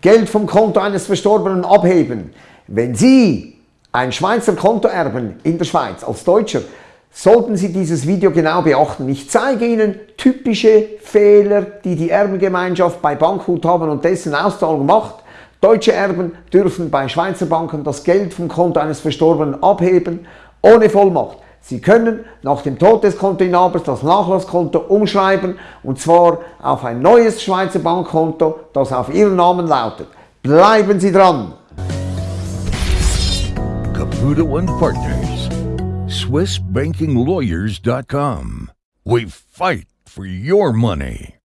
Geld vom Konto eines Verstorbenen abheben. Wenn Sie ein Schweizer Konto erben in der Schweiz als Deutscher, sollten Sie dieses Video genau beachten. Ich zeige Ihnen typische Fehler, die die Erbengemeinschaft bei Bankguthaben und dessen Auszahlung macht. Deutsche Erben dürfen bei Schweizer Banken das Geld vom Konto eines Verstorbenen abheben, ohne Vollmacht. Sie können nach dem Tod des Kontoinhabers das Nachlasskonto umschreiben und zwar auf ein neues Schweizer Bankkonto, das auf Ihren Namen lautet. Bleiben Sie dran! Caputo and Partners, SwissBankingLawyers.com. We fight for your money.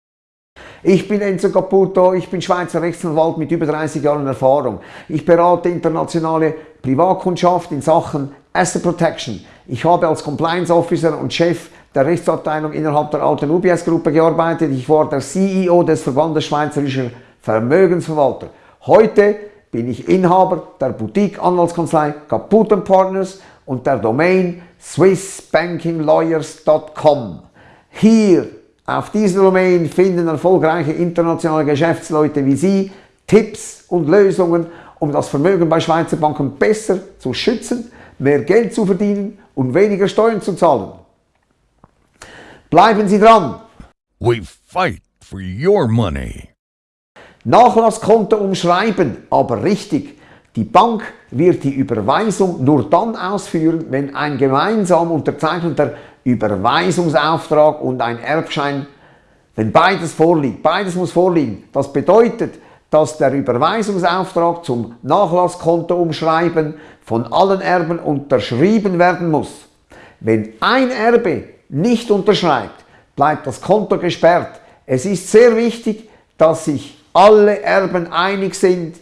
Ich bin Enzo Caputo, ich bin Schweizer Rechtsanwalt mit über 30 Jahren Erfahrung. Ich berate internationale Privatkundschaft in Sachen Asset Protection. Ich habe als Compliance Officer und Chef der Rechtsabteilung innerhalb der alten UBS-Gruppe gearbeitet. Ich war der CEO des Verbandes Schweizerischer Vermögensverwalter. Heute bin ich Inhaber der Boutique-Anwaltskanzlei Caputo Partners und der Domain swissbankinglawyers.com. Hier auf dieser Domain finden erfolgreiche internationale Geschäftsleute wie Sie Tipps und Lösungen, um das Vermögen bei Schweizer Banken besser zu schützen mehr Geld zu verdienen und weniger Steuern zu zahlen. Bleiben Sie dran! We fight for your money. Nachlasskonto umschreiben, aber richtig. Die Bank wird die Überweisung nur dann ausführen, wenn ein gemeinsam unterzeichneter Überweisungsauftrag und ein Erbschein, wenn beides vorliegt. Beides muss vorliegen. Das bedeutet, dass der Überweisungsauftrag zum Nachlasskonto umschreiben von allen Erben unterschrieben werden muss. Wenn ein Erbe nicht unterschreibt, bleibt das Konto gesperrt. Es ist sehr wichtig, dass sich alle Erben einig sind.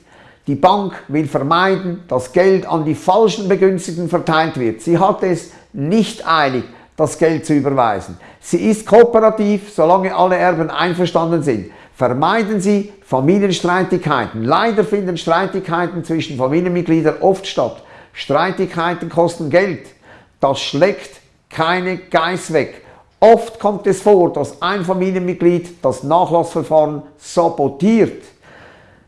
Die Bank will vermeiden, dass Geld an die falschen Begünstigten verteilt wird. Sie hat es nicht eilig, das Geld zu überweisen. Sie ist kooperativ, solange alle Erben einverstanden sind. Vermeiden Sie Familienstreitigkeiten. Leider finden Streitigkeiten zwischen Familienmitgliedern oft statt. Streitigkeiten kosten Geld. Das schlägt keine Geiß weg. Oft kommt es vor, dass ein Familienmitglied das Nachlassverfahren sabotiert.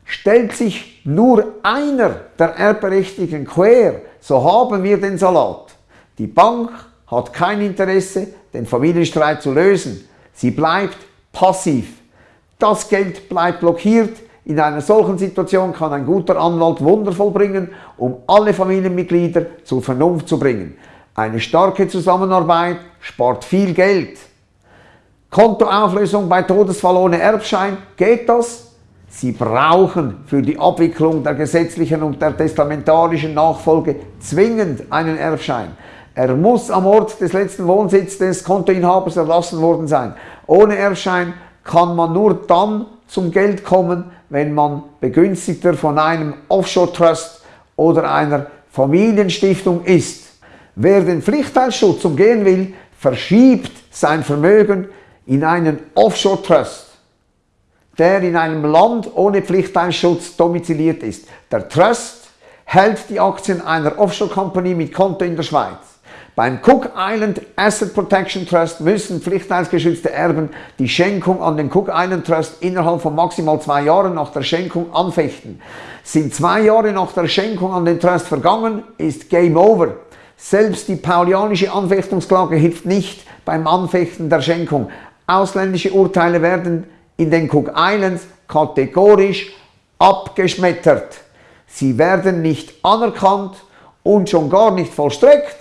Stellt sich nur einer der Erbberechtigten quer, so haben wir den Salat. Die Bank hat kein Interesse, den Familienstreit zu lösen. Sie bleibt passiv. Das Geld bleibt blockiert, in einer solchen Situation kann ein guter Anwalt Wunder vollbringen, um alle Familienmitglieder zur Vernunft zu bringen. Eine starke Zusammenarbeit spart viel Geld. Kontoauflösung bei Todesfall ohne Erbschein, geht das? Sie brauchen für die Abwicklung der gesetzlichen und der testamentarischen Nachfolge zwingend einen Erbschein. Er muss am Ort des letzten Wohnsitzes des Kontoinhabers erlassen worden sein. Ohne Erbschein kann man nur dann zum Geld kommen, wenn man Begünstigter von einem Offshore-Trust oder einer Familienstiftung ist. Wer den Pflichtteilschutz umgehen will, verschiebt sein Vermögen in einen Offshore-Trust, der in einem Land ohne Pflichtteilschutz domiziliert ist. Der Trust hält die Aktien einer Offshore-Company mit Konto in der Schweiz. Beim Cook Island Asset Protection Trust müssen pflichtteilsgeschützte Erben die Schenkung an den Cook Island Trust innerhalb von maximal zwei Jahren nach der Schenkung anfechten. Sind zwei Jahre nach der Schenkung an den Trust vergangen, ist Game Over. Selbst die paulianische Anfechtungsklage hilft nicht beim Anfechten der Schenkung. Ausländische Urteile werden in den Cook Islands kategorisch abgeschmettert. Sie werden nicht anerkannt und schon gar nicht vollstreckt.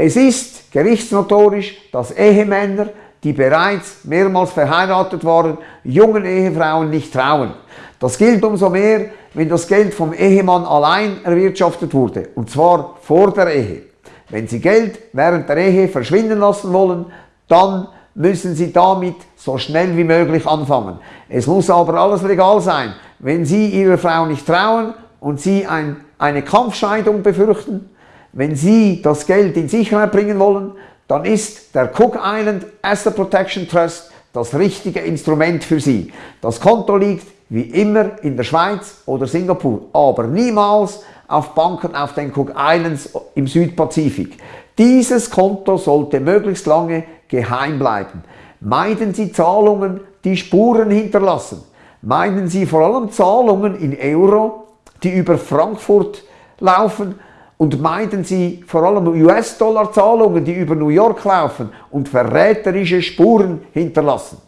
Es ist gerichtsnotorisch, dass Ehemänner, die bereits mehrmals verheiratet waren, jungen Ehefrauen nicht trauen. Das gilt umso mehr, wenn das Geld vom Ehemann allein erwirtschaftet wurde, und zwar vor der Ehe. Wenn Sie Geld während der Ehe verschwinden lassen wollen, dann müssen Sie damit so schnell wie möglich anfangen. Es muss aber alles legal sein. Wenn Sie Ihrer Frau nicht trauen und Sie ein, eine Kampfscheidung befürchten, wenn Sie das Geld in Sicherheit bringen wollen, dann ist der Cook Island Asset Protection Trust das richtige Instrument für Sie. Das Konto liegt wie immer in der Schweiz oder Singapur, aber niemals auf Banken auf den Cook Islands im Südpazifik. Dieses Konto sollte möglichst lange geheim bleiben. Meiden Sie Zahlungen, die Spuren hinterlassen. Meinen Sie vor allem Zahlungen in Euro, die über Frankfurt laufen und meiden Sie vor allem US-Dollar-Zahlungen, die über New York laufen und verräterische Spuren hinterlassen.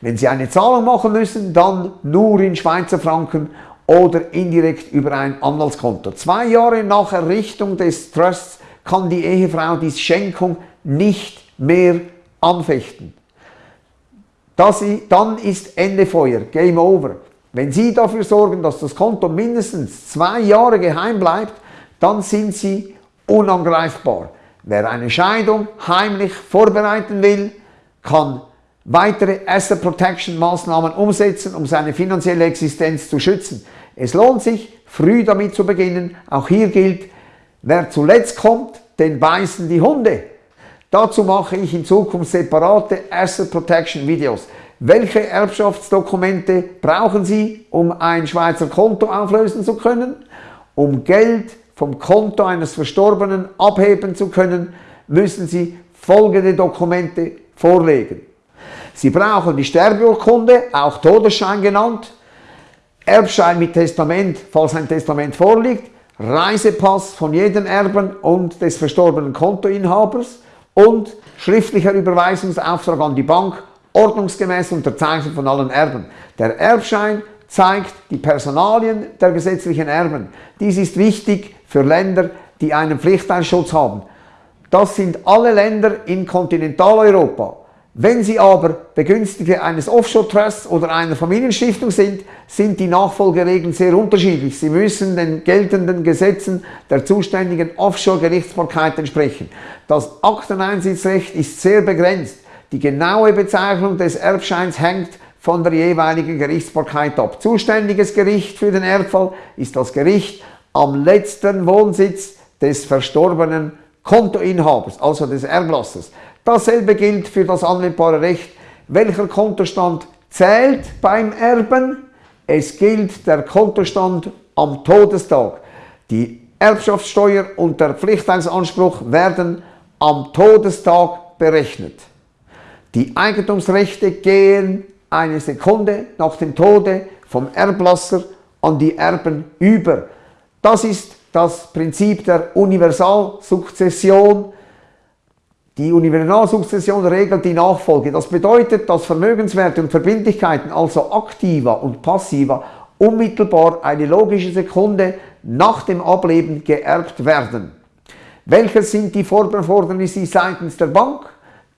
Wenn Sie eine Zahlung machen müssen, dann nur in Schweizer Franken oder indirekt über ein Anwaltskonto. Zwei Jahre nach Errichtung des Trusts kann die Ehefrau die Schenkung nicht mehr anfechten. Das, dann ist Ende Feuer, Game Over. Wenn Sie dafür sorgen, dass das Konto mindestens zwei Jahre geheim bleibt, dann sind Sie unangreifbar. Wer eine Scheidung heimlich vorbereiten will, kann weitere Asset Protection Maßnahmen umsetzen, um seine finanzielle Existenz zu schützen. Es lohnt sich, früh damit zu beginnen. Auch hier gilt, wer zuletzt kommt, den beißen die Hunde. Dazu mache ich in Zukunft separate Asset Protection Videos. Welche Erbschaftsdokumente brauchen Sie, um ein Schweizer Konto auflösen zu können? Um Geld vom Konto eines Verstorbenen abheben zu können, müssen Sie folgende Dokumente vorlegen. Sie brauchen die Sterbeurkunde, auch Todesschein genannt, Erbschein mit Testament, falls ein Testament vorliegt, Reisepass von jedem Erben und des verstorbenen Kontoinhabers und schriftlicher Überweisungsauftrag an die Bank, ordnungsgemäß unterzeichnet von allen Erben. Der Erbschein zeigt die Personalien der gesetzlichen Erben. Dies ist wichtig für Länder, die einen Pflichtteilschutz haben. Das sind alle Länder in Kontinentaleuropa. Wenn Sie aber Begünstigte eines Offshore-Trusts oder einer Familienstiftung sind, sind die Nachfolgeregeln sehr unterschiedlich. Sie müssen den geltenden Gesetzen der zuständigen Offshore-Gerichtsbarkeit entsprechen. Das Akteneinsitzrecht ist sehr begrenzt. Die genaue Bezeichnung des Erbscheins hängt von der jeweiligen Gerichtsbarkeit ab. Zuständiges Gericht für den Erbfall ist das Gericht am letzten Wohnsitz des verstorbenen Kontoinhabers, also des Erblassers. Dasselbe gilt für das anwendbare Recht. Welcher Kontostand zählt beim Erben? Es gilt der Kontostand am Todestag. Die Erbschaftssteuer und der Pflichtteilsanspruch werden am Todestag berechnet. Die Eigentumsrechte gehen eine Sekunde nach dem Tode vom Erblasser an die Erben über. Das ist das Prinzip der Universalsukzession die Universalsukzession regelt die Nachfolge. Das bedeutet, dass Vermögenswerte und Verbindlichkeiten, also aktiva und passiva, unmittelbar eine logische Sekunde nach dem Ableben geerbt werden. Welches sind die Forderungen seitens der Bank?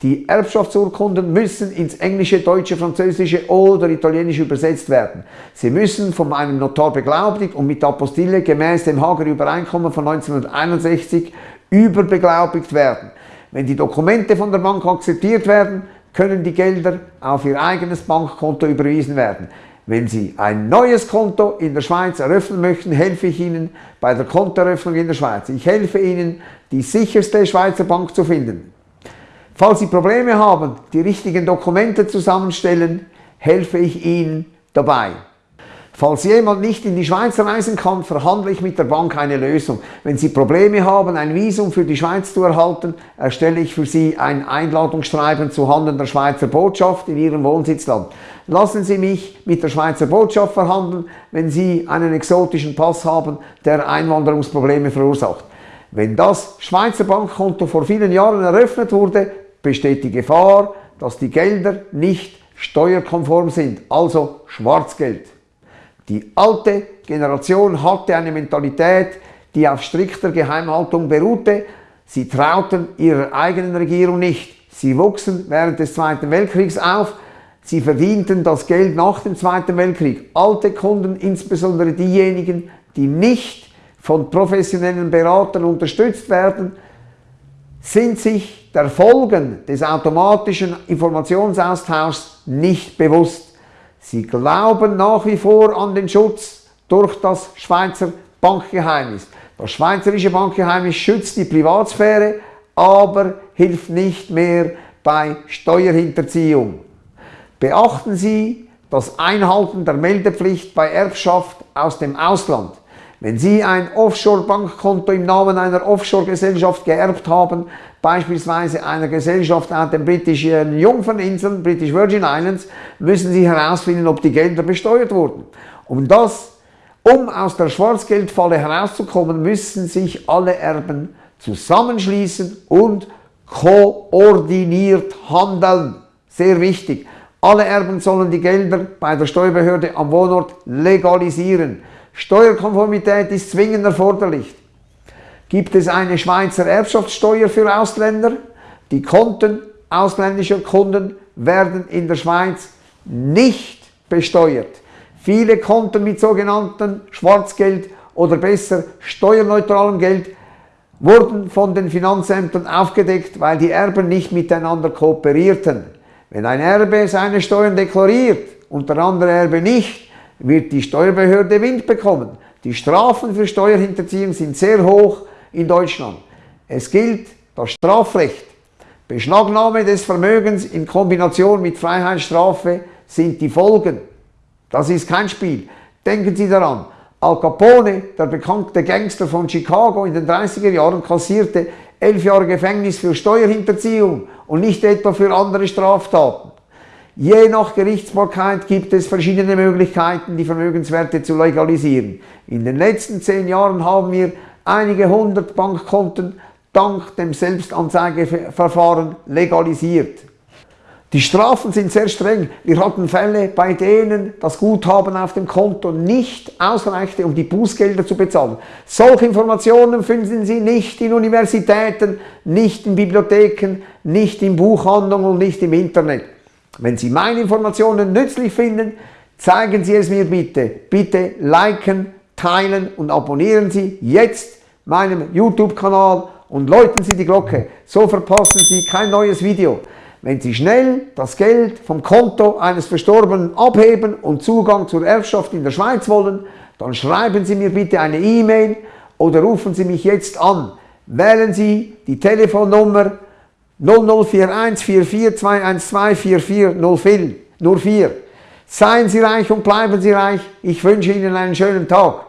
Die Erbschaftsurkunden müssen ins Englische, Deutsche, Französische oder Italienische übersetzt werden. Sie müssen von einem Notar beglaubigt und mit Apostille gemäß dem Hager Übereinkommen von 1961 überbeglaubigt werden. Wenn die Dokumente von der Bank akzeptiert werden, können die Gelder auf Ihr eigenes Bankkonto überwiesen werden. Wenn Sie ein neues Konto in der Schweiz eröffnen möchten, helfe ich Ihnen bei der Kontoeröffnung in der Schweiz. Ich helfe Ihnen, die sicherste Schweizer Bank zu finden. Falls Sie Probleme haben, die richtigen Dokumente zusammenstellen, helfe ich Ihnen dabei. Falls jemand nicht in die Schweiz reisen kann, verhandle ich mit der Bank eine Lösung. Wenn Sie Probleme haben, ein Visum für die Schweiz zu erhalten, erstelle ich für Sie ein Einladungsschreiben zu Handen der Schweizer Botschaft in Ihrem Wohnsitzland. Lassen Sie mich mit der Schweizer Botschaft verhandeln, wenn Sie einen exotischen Pass haben, der Einwanderungsprobleme verursacht. Wenn das Schweizer Bankkonto vor vielen Jahren eröffnet wurde, besteht die Gefahr, dass die Gelder nicht steuerkonform sind, also Schwarzgeld. Die alte Generation hatte eine Mentalität, die auf strikter Geheimhaltung beruhte. Sie trauten ihrer eigenen Regierung nicht. Sie wuchsen während des Zweiten Weltkriegs auf. Sie verdienten das Geld nach dem Zweiten Weltkrieg. Alte Kunden, insbesondere diejenigen, die nicht von professionellen Beratern unterstützt werden, sind sich der Folgen des automatischen Informationsaustauschs nicht bewusst. Sie glauben nach wie vor an den Schutz durch das Schweizer Bankgeheimnis. Das schweizerische Bankgeheimnis schützt die Privatsphäre, aber hilft nicht mehr bei Steuerhinterziehung. Beachten Sie das Einhalten der Meldepflicht bei Erbschaft aus dem Ausland. Wenn Sie ein Offshore-Bankkonto im Namen einer Offshore-Gesellschaft geerbt haben, beispielsweise einer Gesellschaft an den britischen Jungferninseln, British Virgin Islands, müssen Sie herausfinden, ob die Gelder besteuert wurden. Um das, um aus der Schwarzgeldfalle herauszukommen, müssen sich alle Erben zusammenschließen und koordiniert handeln. Sehr wichtig. Alle Erben sollen die Gelder bei der Steuerbehörde am Wohnort legalisieren. Steuerkonformität ist zwingend erforderlich. Gibt es eine Schweizer Erbschaftssteuer für Ausländer? Die Konten ausländischer Kunden werden in der Schweiz nicht besteuert. Viele Konten mit sogenannten Schwarzgeld oder besser steuerneutralem Geld wurden von den Finanzämtern aufgedeckt, weil die Erben nicht miteinander kooperierten. Wenn ein Erbe seine Steuern deklariert und der andere Erbe nicht, wird die Steuerbehörde Wind bekommen. Die Strafen für Steuerhinterziehung sind sehr hoch in Deutschland. Es gilt das Strafrecht. Beschlagnahme des Vermögens in Kombination mit Freiheitsstrafe sind die Folgen. Das ist kein Spiel. Denken Sie daran, Al Capone, der bekannte Gangster von Chicago in den 30er Jahren, kassierte elf Jahre Gefängnis für Steuerhinterziehung und nicht etwa für andere Straftaten. Je nach Gerichtsbarkeit gibt es verschiedene Möglichkeiten, die Vermögenswerte zu legalisieren. In den letzten zehn Jahren haben wir einige hundert Bankkonten dank dem Selbstanzeigeverfahren legalisiert. Die Strafen sind sehr streng. Wir hatten Fälle, bei denen das Guthaben auf dem Konto nicht ausreichte, um die Bußgelder zu bezahlen. Solche Informationen finden Sie nicht in Universitäten, nicht in Bibliotheken, nicht in Buchhandlungen und nicht im Internet. Wenn Sie meine Informationen nützlich finden, zeigen Sie es mir bitte. Bitte liken, teilen und abonnieren Sie jetzt meinen YouTube-Kanal und läuten Sie die Glocke. So verpassen Sie kein neues Video. Wenn Sie schnell das Geld vom Konto eines Verstorbenen abheben und Zugang zur Erbschaft in der Schweiz wollen, dann schreiben Sie mir bitte eine E-Mail oder rufen Sie mich jetzt an. Wählen Sie die Telefonnummer 0041 44 Seien Sie reich und bleiben Sie reich. Ich wünsche Ihnen einen schönen Tag.